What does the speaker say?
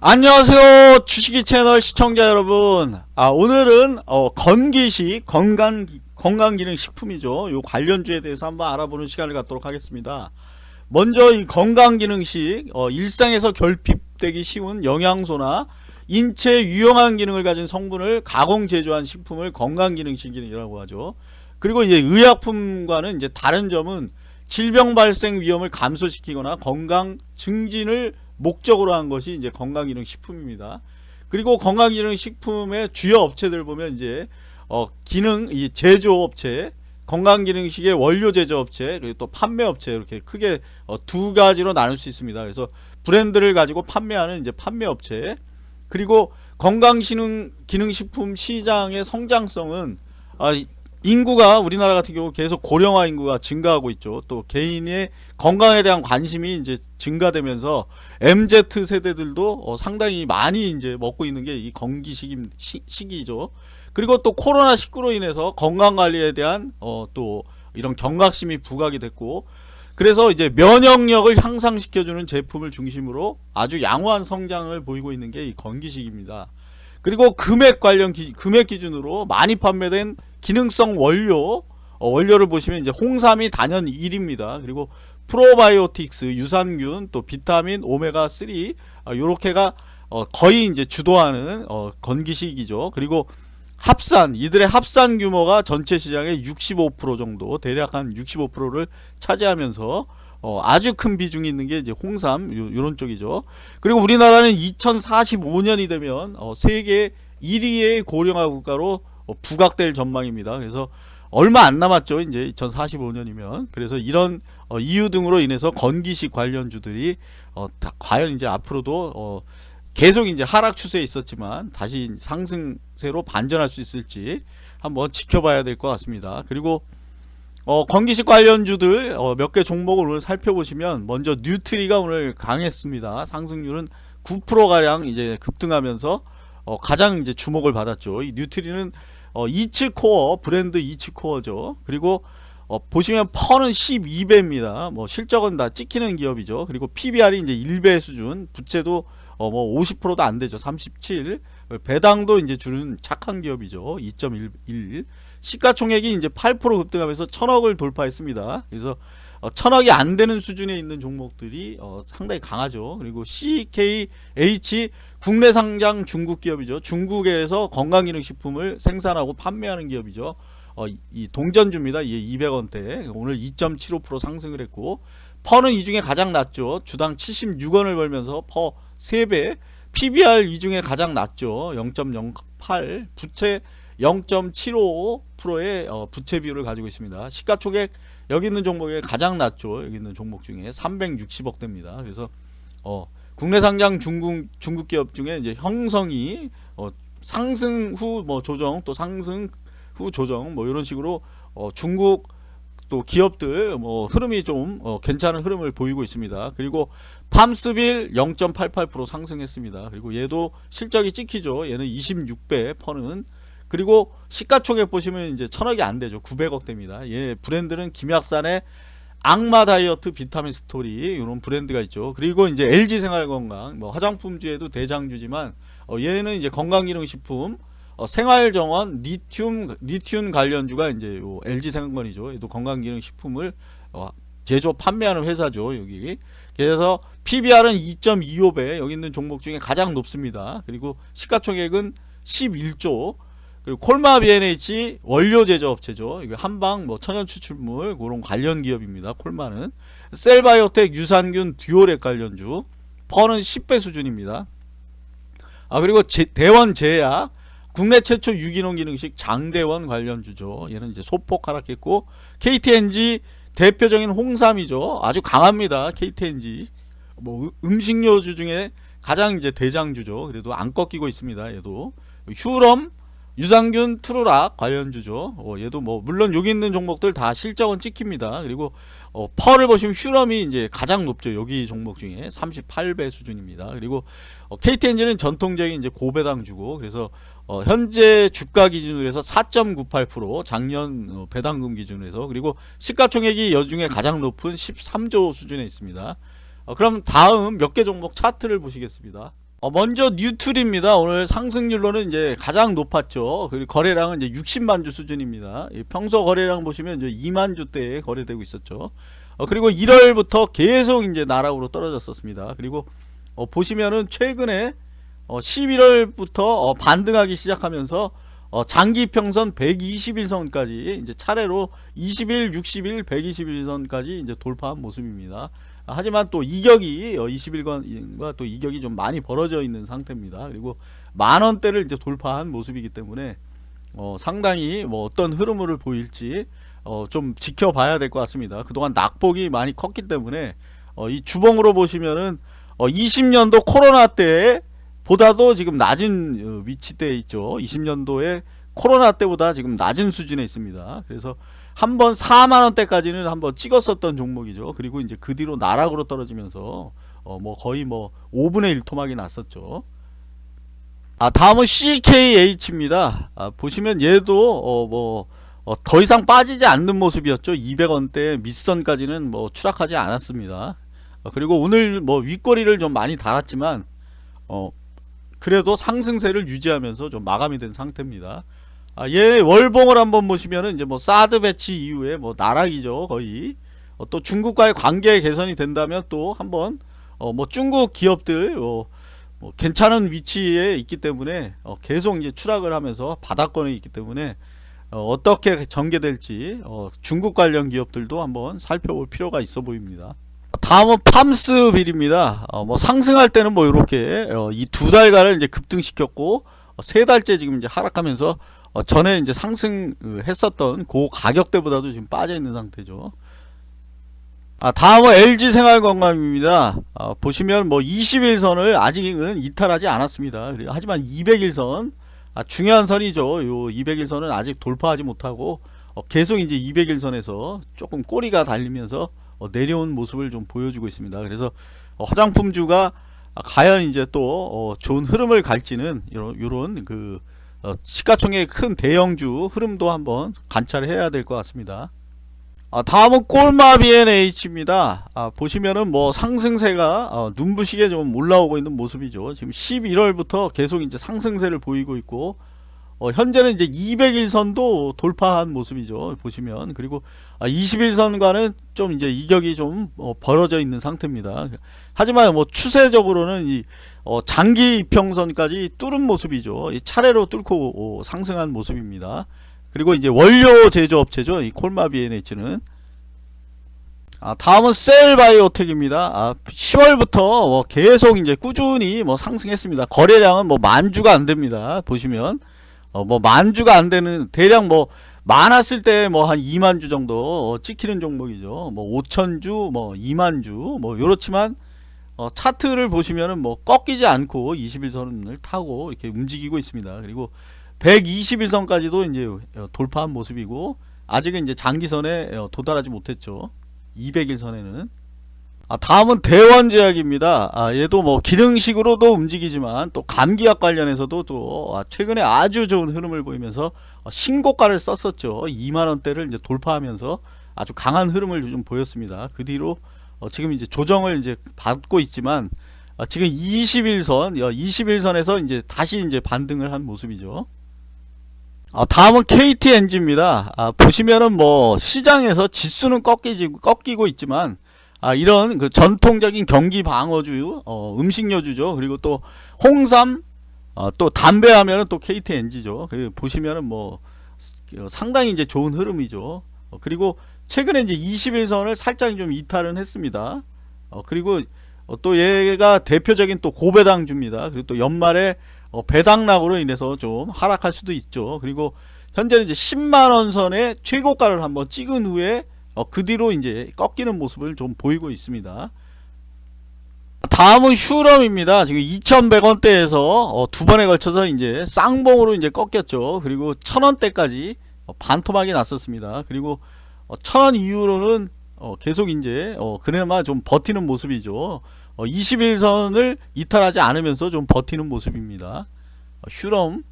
안녕하세요 주식이 채널 시청자 여러분. 아 오늘은 어, 건기식 건강 건강기능 식품이죠. 요 관련주에 대해서 한번 알아보는 시간을 갖도록 하겠습니다. 먼저 이 건강기능식 어, 일상에서 결핍되기 쉬운 영양소나 인체 유용한 기능을 가진 성분을 가공 제조한 식품을 건강기능식이라고 하죠. 그리고 이제 의약품과는 이제 다른 점은 질병 발생 위험을 감소시키거나 건강 증진을 목적으로 한 것이 이제 건강기능식품입니다. 그리고 건강기능식품의 주요 업체들 보면 이제 어 기능 이 제조업체 건강기능식의 원료 제조업체 그리고 또 판매업체 이렇게 크게 어 두 가지로 나눌 수 있습니다. 그래서 브랜드를 가지고 판매하는 이제 판매업체 그리고 건강기능 기능식품 시장의 성장성은 아, 인구가 우리나라 같은 경우 계속 고령화 인구가 증가하고 있죠. 또 개인의 건강에 대한 관심이 이제 증가되면서 MZ 세대들도 어 상당히 많이 이제 먹고 있는 게 이 건기 시기, 시기죠. 그리고 또 코로나 19로 인해서 건강 관리에 대한 어 또 이런 경각심이 부각이 됐고 그래서 이제 면역력을 향상시켜주는 제품을 중심으로 아주 양호한 성장을 보이고 있는 게 이 건기식입니다. 그리고 금액 관련 기, 금액 기준으로 많이 판매된 기능성 원료 어, 원료를 보시면 이제 홍삼이 단연 1입니다. 그리고 프로바이오틱스, 유산균, 또 비타민, 오메가3 어, 요렇게가 어, 거의 이제 주도하는 어, 건기식이죠. 그리고 합산 이들의 합산 규모가 전체 시장의 65% 정도 대략 한 65%를 차지하면서 어, 아주 큰 비중이 있는 게 이제 홍삼 요, 런 쪽이죠. 그리고 우리나라는 2045년이 되면 어, 세계 1위의 고령화 국가로 어, 부각될 전망입니다. 그래서 얼마 안 남았죠. 이제 2045년이면. 그래서 이런 어, 이유 등으로 인해서 건기식 관련주들이 어, 다, 과연 이제 앞으로도 어, 계속 이제 하락 추세에 있었지만 다시 상승세로 반전할 수 있을지 한번 지켜봐야 될 것 같습니다. 그리고 어, 건기식 관련주들 어, 몇 개 종목을 오늘 살펴보시면 먼저 뉴트리가 오늘 강했습니다. 상승률은 9%가량 이제 급등하면서 어, 가장 이제 주목을 받았죠. 이 뉴트리는 어, 이츠코어 브랜드 이츠코어죠. 그리고 어, 보시면 펀은 12배입니다. 뭐 실적은 다 찍히는 기업이죠. 그리고 PBR이 이제 1배 수준, 부채도 어, 뭐 50%도 안 되죠. 37. 배당도 이제 주는 착한 기업이죠. 2.1. 시가총액이 이제 8% 급등하면서 천억을 돌파했습니다. 그래서 어, 천억이 안 되는 수준에 있는 종목들이 어, 상당히 강하죠. 그리고 CKH 국내 상장 중국 기업이죠. 중국에서 건강기능식품을 생산하고 판매하는 기업이죠. 어, 이 동전주입니다. 이 200원대 오늘 2.75% 상승을 했고 퍼는 이 중에 가장 낮죠. 주당 76원을 벌면서 퍼 3배 PBR 이 중에 가장 낮죠. 0.08 부채 0.75%의 어, 부채 비율을 가지고 있습니다. 시가총액 여기 있는 종목에 가장 낮죠. 여기 있는 종목 중에 360억 대입니다. 그래서 어, 국내 상장 중국 중국 기업 중에 이제 형성이 어, 상승 후 뭐 조정 또 상승 후 조정 뭐 이런 식으로 어, 중국 또 기업들 뭐 흐름이 좀 어, 괜찮은 흐름을 보이고 있습니다. 그리고 팜스빌 0.88% 상승했습니다. 그리고 얘도 실적이 찍히죠. 얘는 26배 퍼는 그리고 시가총액 보시면 이제 천억이 안 되죠. 900억 대입니다. 예, 브랜드는 김약산의 악마 다이어트 비타민 스토리 이런 브랜드가 있죠. 그리고 이제 LG 생활건강 뭐 화장품주에도 대장주지만 어, 얘는 이제 건강기능식품 어, 생활정원 리튬 리튬 관련주가 이제 요 LG 생활건이죠. 얘도 건강기능식품을 어, 제조 판매하는 회사죠. 여기 그래서 PBR은 2.25배 여기 있는 종목 중에 가장 높습니다. 그리고 시가총액은 11조 그리고 콜마 B&H 원료 제조업체죠. 이거 한방 뭐 천연 추출물 그런 관련 기업입니다. 콜마는 셀바이오텍 유산균 듀오렉 관련주 퍼는 10배 수준입니다. 아 그리고 제, 대원 제약 국내 최초 유기농 기능식 장대원 관련주죠. 얘는 이제 소폭 하락했고 KTNG 대표적인 홍삼이죠. 아주 강합니다. KTNG 뭐 음식료주 중에 가장 이제 대장주죠. 그래도 안 꺾이고 있습니다. 얘도 휴럼 유산균 트루락 관련주죠. 어, 얘도 뭐 물론 여기 있는 종목들 다 실적은 찍힙니다. 그리고 어, 펄을 보시면 휴럼이 이제 가장 높죠. 여기 종목 중에 38배 수준입니다. 그리고 어, KT엔진은 전통적인 이제 고배당주고 그래서 어, 현재 주가 기준으로 해서 4.98% 작년 어, 배당금 기준으로 해서 그리고 시가총액이 여중에 가장 높은 13조 수준에 있습니다. 어, 그럼 다음 몇 개 종목 차트를 보시겠습니다. 어, 먼저 뉴트리입니다. 오늘 상승률로는 이제 가장 높았죠. 그리고 거래량은 이제 60만 주 수준입니다. 이 평소 거래량 보시면 이제 2만 주대에 거래되고 있었죠. 어, 그리고 1월부터 계속 이제 나락으로 떨어졌었습니다. 그리고 어, 보시면은 최근에 어, 11월부터 어, 반등하기 시작하면서 어, 장기 평선 121선까지 이제 차례로 20일, 60일, 121선까지 이제 돌파한 모습입니다. 아, 하지만 또 이격이 어, 21권과 또 이격이 좀 많이 벌어져 있는 상태입니다. 그리고 만 원대를 이제 돌파한 모습이기 때문에 어, 상당히 뭐 어떤 흐름을 보일지 어, 좀 지켜봐야 될 것 같습니다. 그동안 낙폭이 많이 컸기 때문에 어, 이 주봉으로 보시면은 어, 20년도 코로나 때 보다도 지금 낮은 어, 위치대에 있죠. 20년도에 코로나 때보다 지금 낮은 수준에 있습니다. 그래서 한번 4만원대까지는 한번 찍었었던 종목이죠. 그리고 이제 그 뒤로 나락으로 떨어지면서 어, 뭐 거의 뭐 5분의 1 토막이 났었죠. 아 다음은 CKH입니다. 아, 보시면 얘도 어, 뭐 어, 더 이상 빠지지 않는 모습이었죠. 200원대 밑선까지는 뭐 추락하지 않았습니다. 어, 그리고 오늘 뭐 윗꼬리를 좀 많이 달았지만 어, 그래도 상승세를 유지하면서 좀 마감이 된 상태입니다. 아, 얘 월봉을 한번 보시면은 이제 뭐 사드 배치 이후에 뭐 나락이죠 거의. 어, 또 중국과의 관계 개선이 된다면 또 한번 어, 뭐 중국 기업들 어, 뭐 괜찮은 위치에 있기 때문에 어, 계속 이제 추락을 하면서 바닥권에 있기 때문에 어, 떻게 전개될지 어, 중국 관련 기업들도 한번 살펴볼 필요가 있어 보입니다. 다음은 팜스빌입니다. 어, 뭐 상승할 때는 뭐 이렇게 어, 이 두 달간을 이제 급등시켰고 어, 세 달째 지금 이제 하락하면서 어, 전에 이제 상승했었던 그 가격대보다도 지금 빠져 있는 상태죠. 아, 다음은 LG생활건강입니다. 아, 보시면 뭐 21선을 아직은 이탈하지 않았습니다. 하지만 200일선 아, 중요한 선이죠. 요 200일선은 아직 돌파하지 못하고 어, 계속 이제 200일선에서 조금 꼬리가 달리면서 어, 내려온 모습을 좀 보여주고 있습니다. 그래서 어, 화장품주가 과연 이제 또 어, 좋은 흐름을 갈지는 요런, 요런 그 어, 시가총액 큰 대형주 흐름도 한번 관찰해야 될 것 같습니다. 아, 다음은 꼴마 B&H입니다. 아, 보시면은 뭐 상승세가 어, 눈부시게 좀 올라오고 있는 모습이죠. 지금 11월부터 계속 이제 상승세를 보이고 있고 어, 현재는 이제 200일선도 돌파한 모습이죠. 보시면 그리고 아, 21선과는 좀 이제 이격이 좀 어, 벌어져 있는 상태입니다. 하지만 뭐 추세적으로는 이 어, 장기 이평선까지 뚫은 모습이죠. 이 차례로 뚫고 어, 상승한 모습입니다. 그리고 이제 원료 제조업체죠. 이 콜마 BNH는 아, 다음은 셀바이오텍입니다. 아, 10월부터 뭐 계속 이제 꾸준히 뭐 상승했습니다. 거래량은 뭐 만주가 안 됩니다. 보시면 어, 뭐 만주가 안 되는 대략 뭐 많았을 때 뭐 한 2만 주 정도 어, 찍히는 종목이죠. 뭐 5천 주, 뭐 2만 주, 뭐 이렇지만 어, 차트를 보시면은 뭐 꺾이지 않고 21선을 타고 이렇게 움직이고 있습니다. 그리고 121선까지도 이제 어, 돌파한 모습이고 아직은 이제 장기선에 어, 도달하지 못했죠. 200일선에는 아, 다음은 대원제약입니다. 아, 얘도 뭐 기능식으로도 움직이지만 또 감기약 관련해서도 또 아, 최근에 아주 좋은 흐름을 보이면서 어, 신고가를 썼었죠. 2만원대를 이제 돌파하면서 아주 강한 흐름을 좀 보였습니다. 그 뒤로 어, 지금 이제 조정을 이제 받고 있지만 어, 지금 21선, 21선에서 이제 다시 이제 반등을 한 모습이죠. 아, 다음은 KTNG입니다. 아, 보시면은 뭐 시장에서 지수는 꺾이지, 꺾이고 있지만 아, 이런 그 전통적인 경기 방어주, 어, 음식료주죠. 그리고 또 홍삼, 어, 또 담배 하면은 또 KTNG죠. 그 보시면은 뭐 어, 상당히 이제 좋은 흐름이죠. 어, 그리고 최근에 이제 21선을 살짝 좀 이탈은 했습니다. 어, 그리고 어, 또 얘가 대표적인 또 고배당주입니다. 그리고 또 연말에 어, 배당락으로 인해서 좀 하락할 수도 있죠. 그리고 현재는 이제 10만원 선의 최고가를 한번 찍은 후에 어, 그 뒤로 이제 꺾이는 모습을 좀 보이고 있습니다. 다음은 휴럼입니다. 지금 2,100원대에서 어, 두 번에 걸쳐서 이제 쌍봉으로 이제 꺾였죠. 그리고 1,000원대까지 어, 반토막이 났었습니다. 그리고 어, 1,000원 이후로는 어, 계속 이제 어, 그나마 좀 버티는 모습이죠. 어, 21선을 이탈하지 않으면서 좀 버티는 모습입니다. 어, 휴럼